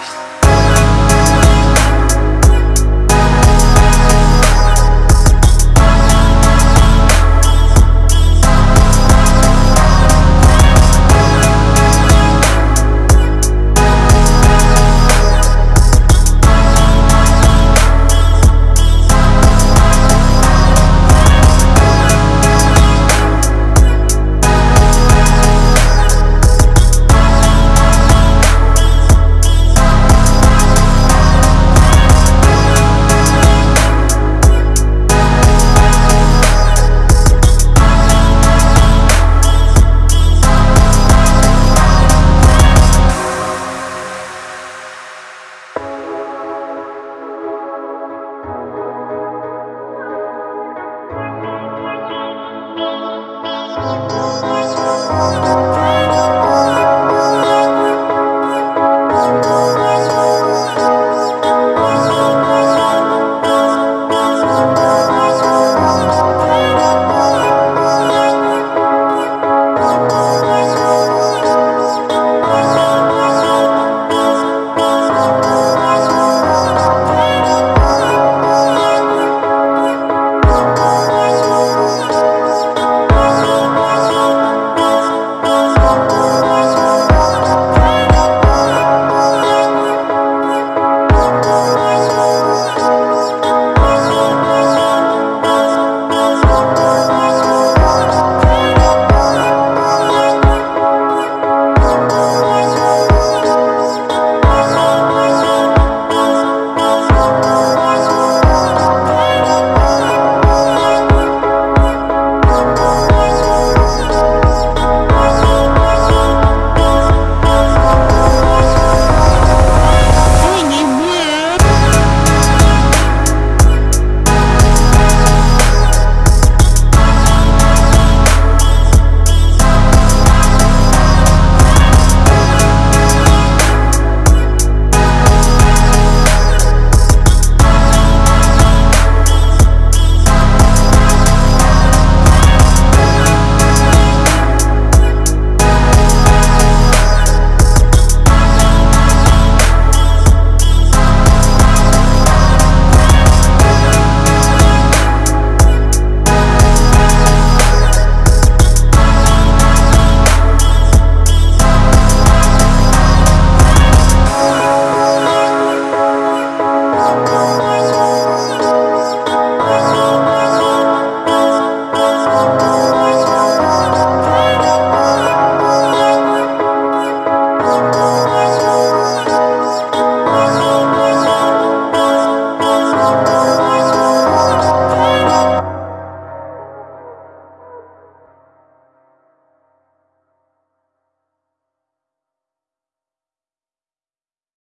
Christ.